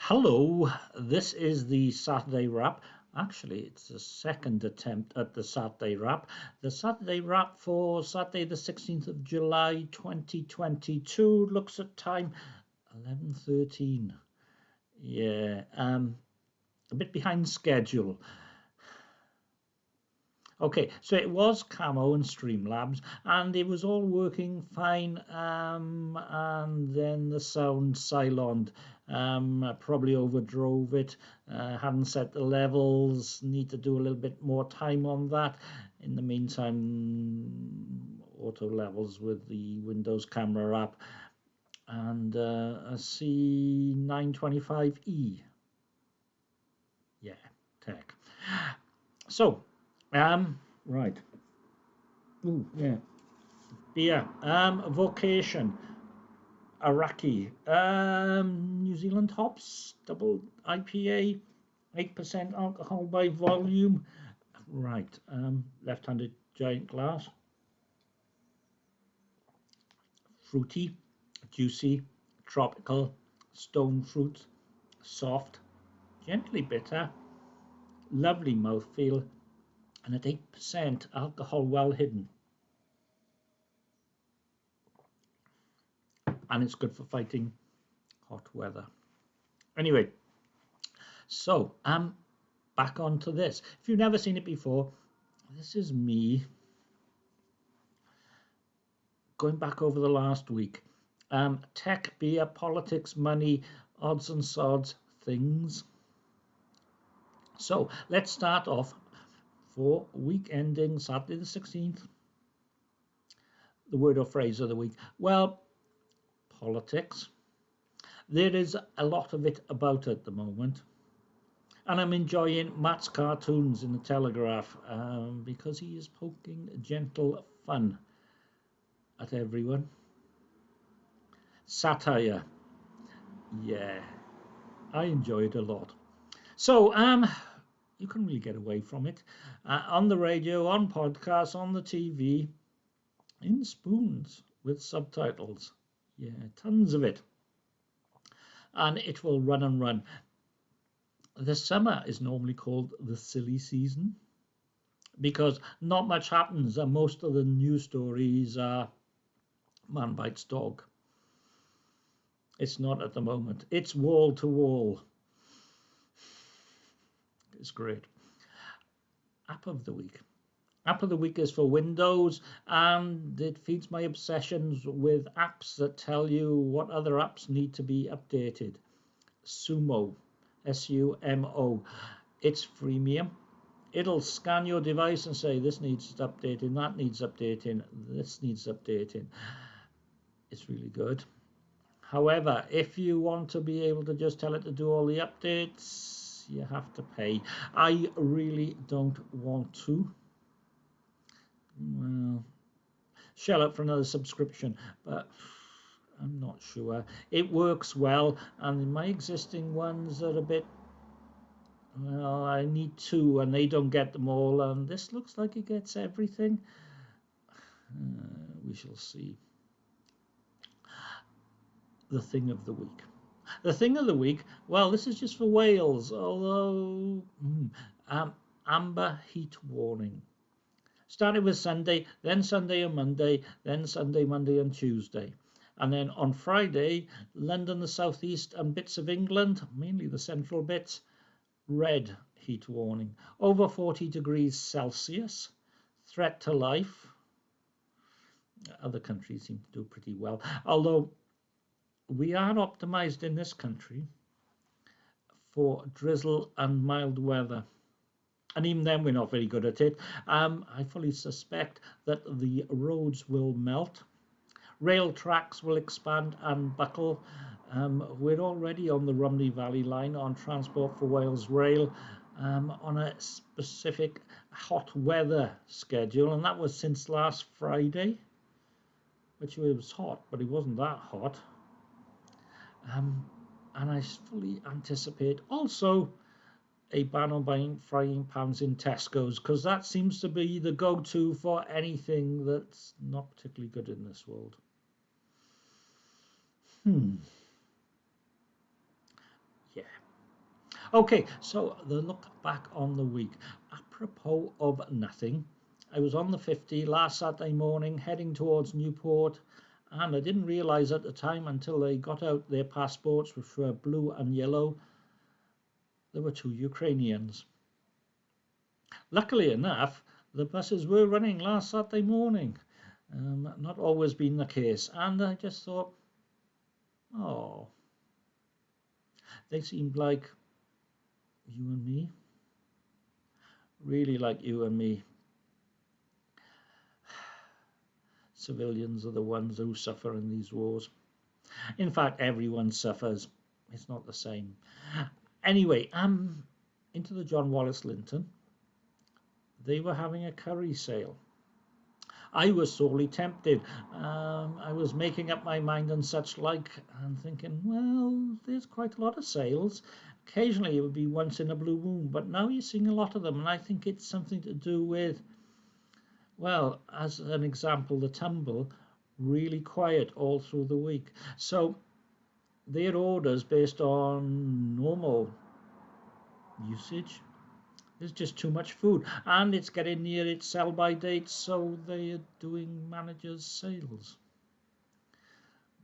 Hello, this is the Saturday wrap. Actually, it's the second attempt at the Saturday wrap. The Saturday wrap for Saturday, the 16th of July 2022 looks at time 11:13. Yeah, um, a bit behind schedule. Okay, so it was Camo and Streamlabs, and it was all working fine. Um, and then the sound Cylon um, probably overdrove it, uh, hadn't set the levels, need to do a little bit more time on that. In the meantime, auto levels with the Windows camera app and uh, a C925E. Yeah, tech. So, um, right. Ooh, yeah. Beer. Um, vocation. Araki. Um, New Zealand hops. Double IPA. 8% alcohol by volume. Right. Um, left-handed giant glass. Fruity, juicy, tropical, stone fruit, soft, gently bitter, lovely mouthfeel, and at 8% alcohol well hidden. And it's good for fighting hot weather. Anyway, so um, back onto this. If you've never seen it before, this is me going back over the last week. Um, tech, beer, politics, money, odds and sods, things. So let's start off for week ending Saturday the 16th. The word or phrase of the week. Well, politics. There is a lot of it about at the moment. And I'm enjoying Matt's cartoons in the Telegraph um, because he is poking gentle fun at everyone. Satire. Yeah, I enjoy it a lot. So, um, you can really get away from it uh, on the radio, on podcasts, on the TV, in spoons with subtitles. Yeah, tons of it. And it will run and run. The summer is normally called the silly season because not much happens and most of the news stories are man bites dog. It's not at the moment. It's wall to wall It's great. App of the week. App of the week is for Windows and it feeds my obsessions with apps that tell you what other apps need to be updated. Sumo, S U M O. It's freemium. It'll scan your device and say this needs updating, that needs updating, this needs updating. It's really good. However, if you want to be able to just tell it to do all the updates, you have to pay. I really don't want to. Well, shell up for another subscription, but I'm not sure. It works well, and my existing ones are a bit. Well, I need two, and they don't get them all, and this looks like it gets everything. Uh, we shall see. The thing of the week. The thing of the week, well, this is just for Wales, although mm, um, amber heat warning. Started with Sunday, then Sunday and Monday, then Sunday, Monday and Tuesday. And then on Friday, London, the southeast, and bits of England, mainly the central bits, red heat warning. Over 40 degrees Celsius, threat to life. Other countries seem to do pretty well, although we are optimized in this country for drizzle and mild weather. And even then, we're not very good at it. Um, I fully suspect that the roads will melt, rail tracks will expand and buckle. Um, we're already on the Rhymney Valley line on Transport for Wales Rail um, on a specific hot weather schedule, and that was since last Friday, which was hot, but it wasn't that hot. Um, and I fully anticipate also a ban on buying frying pans in Tesco's because that seems to be the go-to for anything that's not particularly good in this world. Hmm. Yeah. Okay, so the look back on the week. Apropos of nothing, I was on the 50 last Saturday morning heading towards Newport, and I didn't realise at the time until they got out their passports, which were blue and yellow, there were two Ukrainians. Luckily enough, the buses were running last Saturday morning. Um, not always been the case. And I just thought, oh, they seemed like you and me. Really like you and me. Civilians are the ones who suffer in these wars. In fact, everyone suffers. It's not the same. Anyway, um, into the John Wallace Linton they were having a curry sale. I was sorely tempted. Um, I was making up my mind and such like, and thinking, well, there's quite a lot of sales. Occasionally it would be once in a blue moon, but now you're seeing a lot of them, and I think it's something to do with, well, as an example, the tumble really quiet all through the week. So their orders based on normal usage. There's just too much food and it's getting near its sell by date so they're doing managers sales.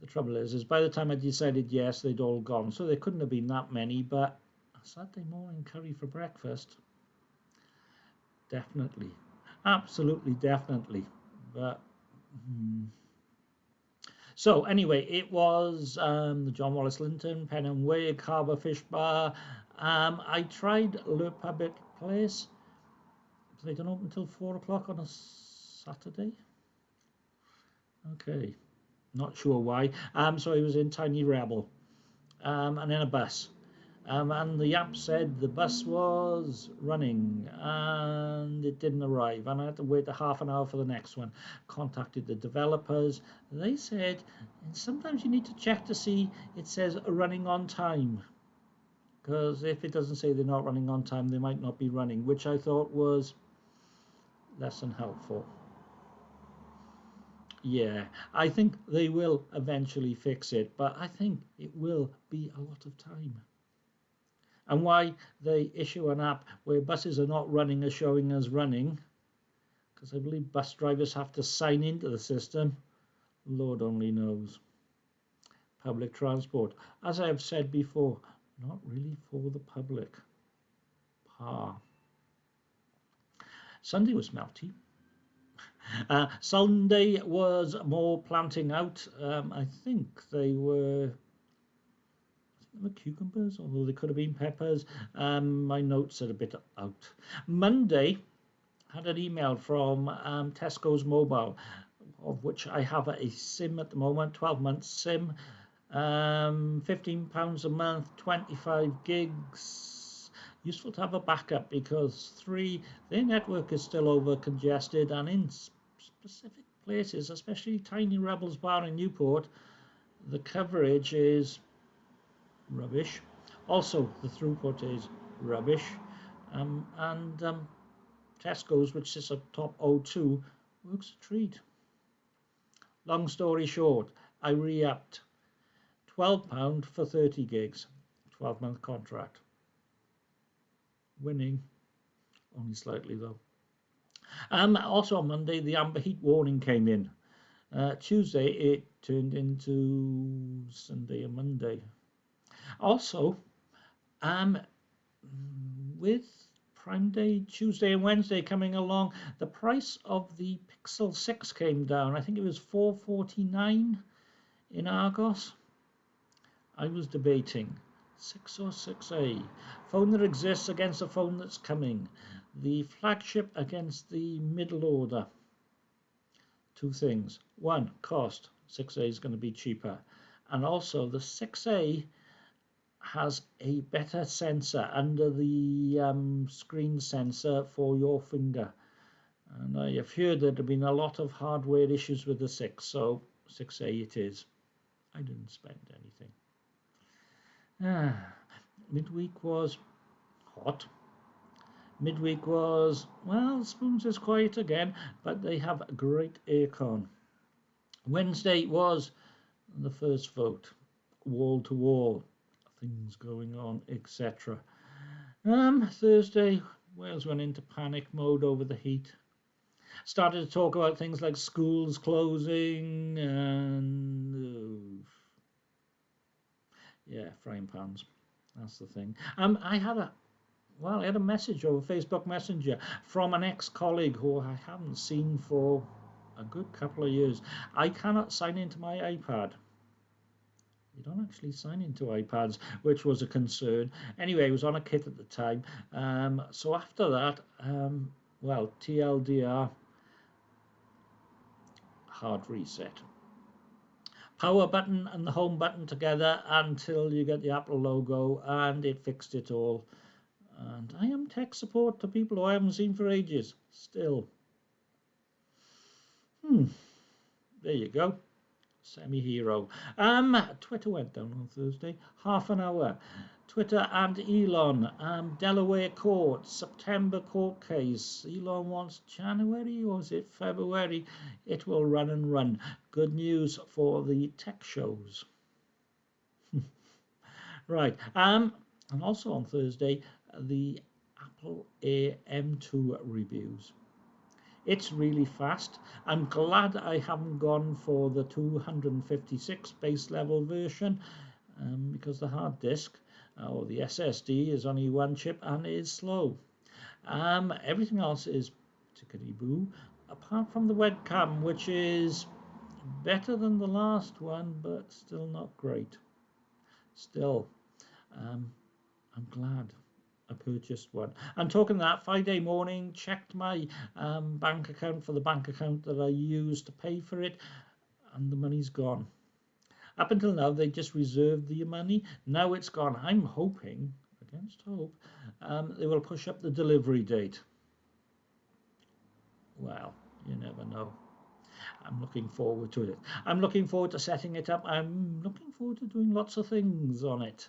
The trouble is is by the time i decided yes they'd all gone so there couldn't have been that many but saturday morning curry for breakfast. Definitely. Absolutely definitely. But hmm. So anyway it was um, the john wallace linton pen and wig harbour fish bar um, I tried Le Public place. They don't open until four o'clock on a Saturday. Okay, not sure why. Um, so I was in Tiny Rebel, um, and in a bus. Um, and the app said the bus was running and it didn't arrive and I had to wait a half an hour for the next one. Contacted the developers. They said sometimes you need to check to see it says running on time because if it doesn't say they're not running on time, they might not be running, which I thought was less than helpful. Yeah, I think they will eventually fix it, but I think it will be a lot of time. And why they issue an app where buses are not running are showing as running, because I believe bus drivers have to sign into the system, Lord only knows. Public transport. As I have said before, not really for the public. Pa. Sunday was melty. Uh, Sunday was more planting out. Um, I think they were, were cucumbers, although they could have been peppers. Um, my notes are a bit out. Monday had an email from um, Tesco's Mobile, of which I have a SIM at the moment, 12 months SIM um, 15 pounds a month 25 gigs useful to have a backup because three their network is still over congested and in specific places especially tiny rebels bar in newport the coverage is rubbish also the throughput is rubbish um, and um, tesco's which is a top o2 works a treat long story short i re-upped £12 for 30 gigs, 12 month contract. Winning, only slightly though. Um, also on Monday, the amber heat warning came in. Uh, Tuesday, it turned into Sunday and Monday. Also, um, with Prime Day, Tuesday and Wednesday coming along, the price of the Pixel 6 came down. I think it was 449 in Argos. I was debating 6 or 6A. Phone that exists against a phone that's coming. The flagship against the middle order. Two things. One, cost. 6A is going to be cheaper. And also the 6A has a better sensor under the um, screen sensor for your finger. And I have heard there have been a lot of hardware issues with the 6, so 6A it is. I didn't spend anything. Ah, midweek was hot. Midweek was, well, Spoons is quiet again, but they have a great aircon. Wednesday was the first vote, wall to wall. Things going on, etc. Um, Thursday, Wales went into panic mode over the heat. Started to talk about things like schools closing and uh, yeah, frying pans. That's the thing. Um, I had a well, I had a message over Facebook Messenger from an ex-colleague who I haven't seen for a good couple of years. I cannot sign into my iPad. You don't actually sign into iPads, which was a concern. Anyway, it was on a kit at the time. Um, so after that, um, well, TLDR, hard reset. Power button and the home button together until you get the Apple logo, and it fixed it all. And I am tech support to people who I haven't seen for ages, still. Hmm, there you go. Semi-hero. Um, Twitter went down on Thursday, half an hour. Twitter and Elon, um, Delaware court, September court case. Elon wants January or is it February? It will run and run. Good news for the tech shows. right. Um, and also on Thursday, the Apple Air M2 reviews. It's really fast. I'm glad I haven't gone for the 256 base level version um, because the hard disk uh, or the SSD is only one chip and is slow. Um, everything else is tickety boo, apart from the webcam, which is better than the last one, but still not great. Still, um, I'm glad. I purchased one. I'm talking that Friday morning, checked my um, bank account for the bank account that I used to pay for it, and the money's gone. Up until now, they just reserved the money. Now it's gone. I'm hoping, against hope, um, they will push up the delivery date. Well, you never know. I'm looking forward to it. I'm looking forward to setting it up. I'm looking forward to doing lots of things on it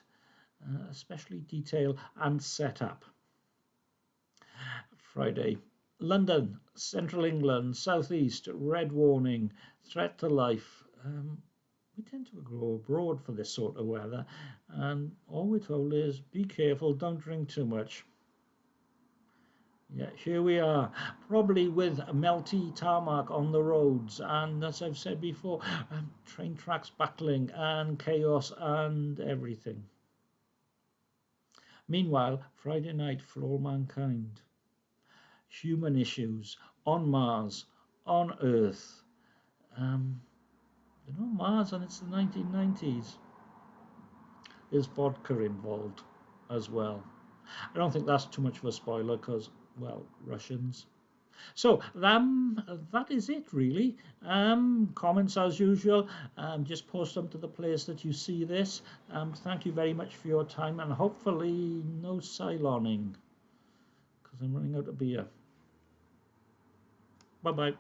uh, especially detail and setup. Friday, London, Central England, Southeast, red warning, threat to life. Um, we tend to go abroad for this sort of weather, and all we're told is be careful, don't drink too much. Yeah, here we are, probably with melty tarmac on the roads, and as I've said before, um, train tracks buckling and chaos and everything. Meanwhile, Friday night for all mankind. Human issues on Mars, on Earth. Um, know, Mars, and it's the 1990s. There's vodka involved as well. I don't think that's too much of a spoiler because, well, Russians. So um, that is it really. Um, comments as usual. Um, just post them to the place that you see this. Um, thank you very much for your time and hopefully no Cyloning because I'm running out of beer. Bye bye.